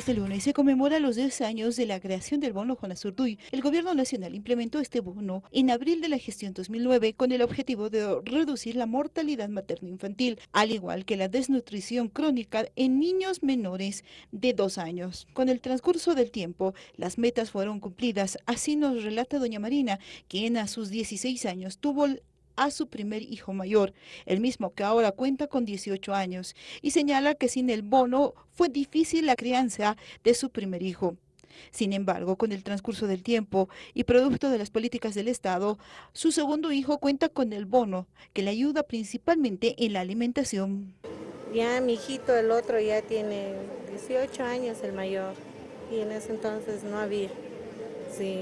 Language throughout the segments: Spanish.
Este lunes se conmemora los 10 años de la creación del bono Juana Zurduy. El gobierno nacional implementó este bono en abril de la gestión 2009 con el objetivo de reducir la mortalidad materno-infantil, al igual que la desnutrición crónica en niños menores de dos años. Con el transcurso del tiempo, las metas fueron cumplidas, así nos relata doña Marina, quien a sus 16 años tuvo a su primer hijo mayor, el mismo que ahora cuenta con 18 años, y señala que sin el bono fue difícil la crianza de su primer hijo. Sin embargo, con el transcurso del tiempo y producto de las políticas del Estado, su segundo hijo cuenta con el bono, que le ayuda principalmente en la alimentación. Ya mi hijito, el otro, ya tiene 18 años, el mayor, y en ese entonces no había. Sí.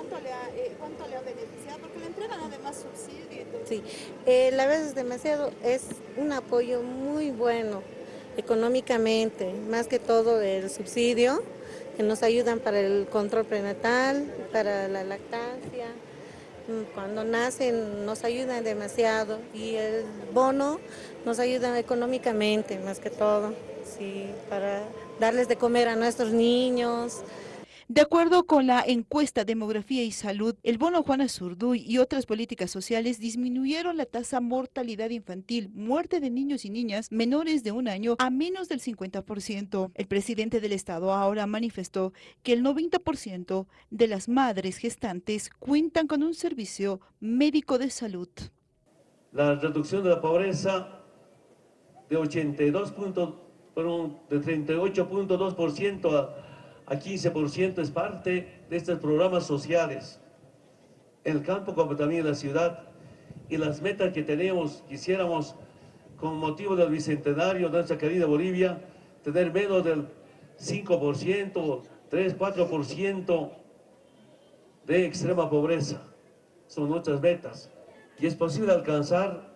Cuánto le, ha, eh, cuánto le ha beneficiado? Porque le entregan además subsidios. Sí, eh, la vez demasiado es un apoyo muy bueno económicamente, más que todo el subsidio, que nos ayudan para el control prenatal, para la lactancia, mm, cuando nacen nos ayudan demasiado y el bono nos ayuda económicamente más que todo, sí, para darles de comer a nuestros niños, de acuerdo con la encuesta Demografía y Salud, el bono Juana Zurduy y otras políticas sociales disminuyeron la tasa mortalidad infantil, muerte de niños y niñas menores de un año a menos del 50%. El presidente del Estado ahora manifestó que el 90% de las madres gestantes cuentan con un servicio médico de salud. La reducción de la pobreza de 82 puntos, de 38.2% a a 15% es parte de estos programas sociales. El campo como también la ciudad y las metas que tenemos, quisiéramos con motivo del bicentenario de nuestra querida Bolivia, tener menos del 5%, 3, 4% de extrema pobreza. Son nuestras metas. Y es posible alcanzar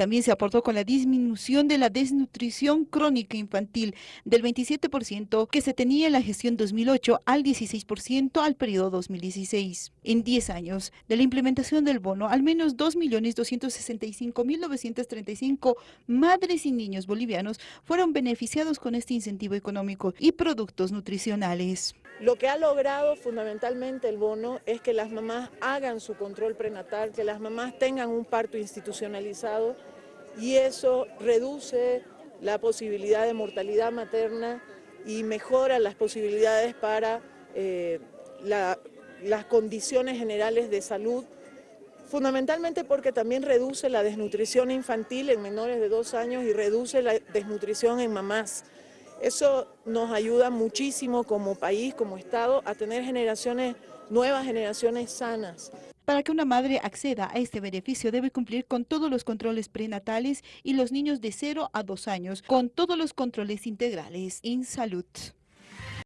también se aportó con la disminución de la desnutrición crónica infantil del 27% que se tenía en la gestión 2008 al 16% al periodo 2016. En 10 años de la implementación del bono, al menos 2.265.935 madres y niños bolivianos fueron beneficiados con este incentivo económico y productos nutricionales. Lo que ha logrado fundamentalmente el bono es que las mamás hagan su control prenatal, que las mamás tengan un parto institucionalizado y eso reduce la posibilidad de mortalidad materna y mejora las posibilidades para eh, las condiciones generales de salud, fundamentalmente porque también reduce la desnutrición infantil en menores de dos años y reduce la desnutrición en mamás. Eso nos ayuda muchísimo como país, como Estado, a tener generaciones, nuevas generaciones sanas. Para que una madre acceda a este beneficio debe cumplir con todos los controles prenatales y los niños de 0 a 2 años con todos los controles integrales en salud.